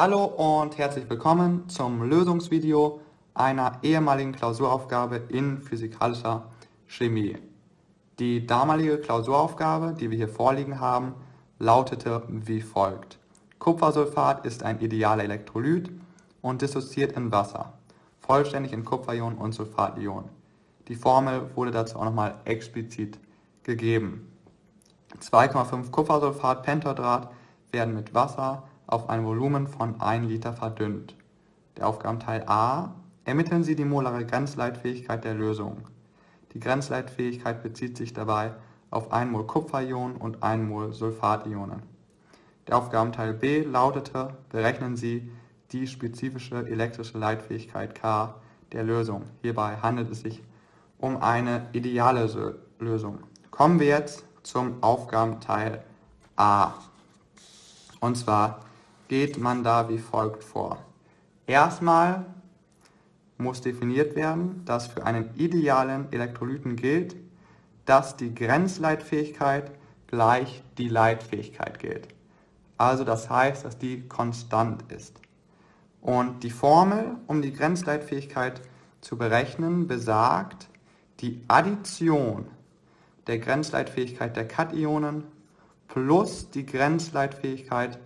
Hallo und herzlich willkommen zum Lösungsvideo einer ehemaligen Klausuraufgabe in physikalischer Chemie. Die damalige Klausuraufgabe, die wir hier vorliegen haben, lautete wie folgt. Kupfersulfat ist ein idealer Elektrolyt und dissoziiert in Wasser, vollständig in Kupferionen und Sulfationen. Die Formel wurde dazu auch nochmal explizit gegeben. 2,5 Kupfersulfat Pentadrat werden mit Wasser auf ein Volumen von 1 Liter verdünnt. Der Aufgabenteil A. Ermitteln Sie die molare Grenzleitfähigkeit der Lösung. Die Grenzleitfähigkeit bezieht sich dabei auf 1 Mol Kupferion und 1 Mol Sulfationen. Der Aufgabenteil B lautete, berechnen Sie die spezifische elektrische Leitfähigkeit K der Lösung. Hierbei handelt es sich um eine ideale Lösung. Kommen wir jetzt zum Aufgabenteil A. Und zwar geht man da wie folgt vor. Erstmal muss definiert werden, dass für einen idealen Elektrolyten gilt, dass die Grenzleitfähigkeit gleich die Leitfähigkeit gilt. Also das heißt, dass die konstant ist. Und die Formel, um die Grenzleitfähigkeit zu berechnen, besagt, die Addition der Grenzleitfähigkeit der Kationen plus die Grenzleitfähigkeit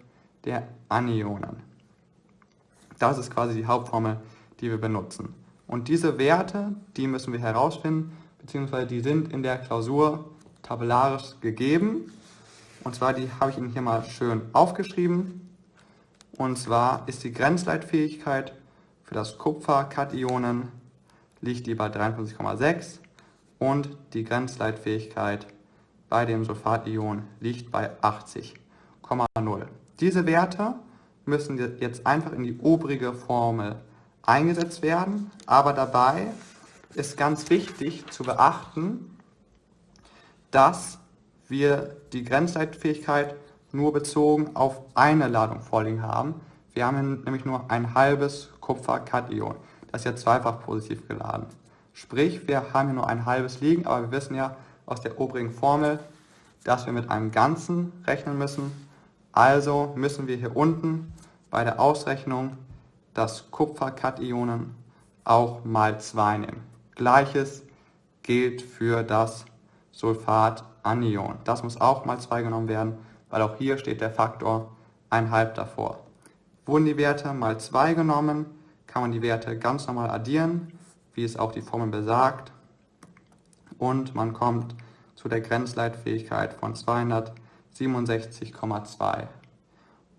der Anionen. Das ist quasi die Hauptformel, die wir benutzen. Und diese Werte, die müssen wir herausfinden, beziehungsweise die sind in der Klausur tabellarisch gegeben. Und zwar, die habe ich Ihnen hier mal schön aufgeschrieben. Und zwar ist die Grenzleitfähigkeit für das Kupfer-Kationen liegt die bei 53,6 und die Grenzleitfähigkeit bei dem Sulfation liegt bei 80,0. Diese Werte müssen jetzt einfach in die obrige Formel eingesetzt werden, aber dabei ist ganz wichtig zu beachten, dass wir die Grenzleitfähigkeit nur bezogen auf eine Ladung vorliegen haben. Wir haben nämlich nur ein halbes Kupfer-Kation. Das ist ja zweifach positiv geladen. Sprich, wir haben hier nur ein halbes liegen, aber wir wissen ja aus der obrigen Formel, dass wir mit einem Ganzen rechnen müssen also müssen wir hier unten bei der Ausrechnung das Kupferkationen auch mal 2 nehmen. Gleiches gilt für das Sulfatanion. Das muss auch mal 2 genommen werden, weil auch hier steht der Faktor 1,5 davor. Wurden die Werte mal 2 genommen, kann man die Werte ganz normal addieren, wie es auch die Formel besagt. Und man kommt zu der Grenzleitfähigkeit von 200 67,2.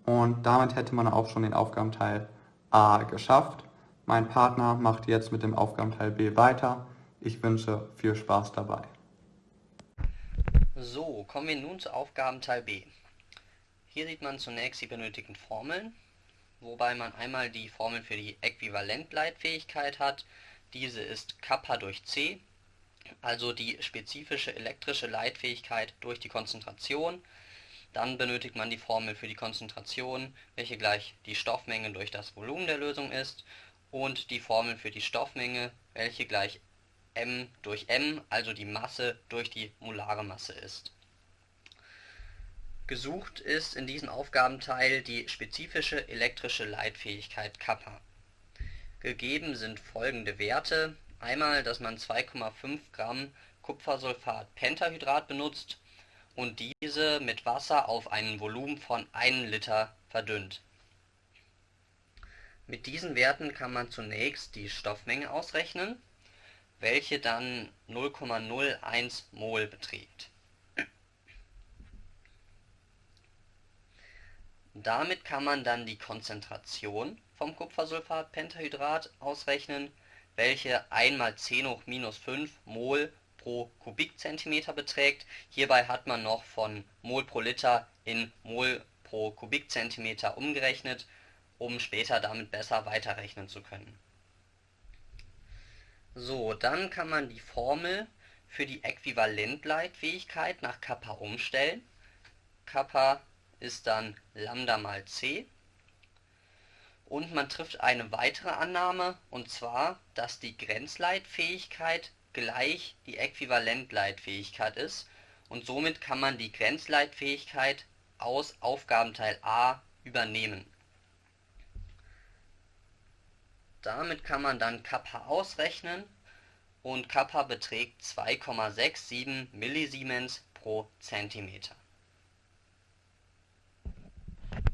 Und damit hätte man auch schon den Aufgabenteil A geschafft. Mein Partner macht jetzt mit dem Aufgabenteil B weiter. Ich wünsche viel Spaß dabei. So, kommen wir nun zu Aufgabenteil B. Hier sieht man zunächst die benötigten Formeln, wobei man einmal die Formel für die Äquivalentleitfähigkeit hat. Diese ist Kappa durch C, also die spezifische elektrische Leitfähigkeit durch die Konzentration dann benötigt man die Formel für die Konzentration, welche gleich die Stoffmenge durch das Volumen der Lösung ist, und die Formel für die Stoffmenge, welche gleich m durch m, also die Masse durch die molare Masse ist. Gesucht ist in diesem Aufgabenteil die spezifische elektrische Leitfähigkeit Kappa. Gegeben sind folgende Werte. Einmal, dass man 2,5 Gramm Kupfersulfat Pentahydrat benutzt und diese mit Wasser auf ein Volumen von 1 Liter verdünnt. Mit diesen Werten kann man zunächst die Stoffmenge ausrechnen, welche dann 0,01 mol beträgt. Damit kann man dann die Konzentration vom Kupfersulfatpentahydrat ausrechnen, welche 1 mal 10 hoch minus 5 mol pro Kubikzentimeter beträgt. Hierbei hat man noch von Mol pro Liter in Mol pro Kubikzentimeter umgerechnet, um später damit besser weiterrechnen zu können. So, dann kann man die Formel für die Äquivalentleitfähigkeit nach Kappa umstellen. Kappa ist dann Lambda mal c. Und man trifft eine weitere Annahme, und zwar, dass die Grenzleitfähigkeit gleich die Äquivalentleitfähigkeit ist. Und somit kann man die Grenzleitfähigkeit aus Aufgabenteil A übernehmen. Damit kann man dann Kappa ausrechnen. Und Kappa beträgt 2,67 Millisiemens pro Zentimeter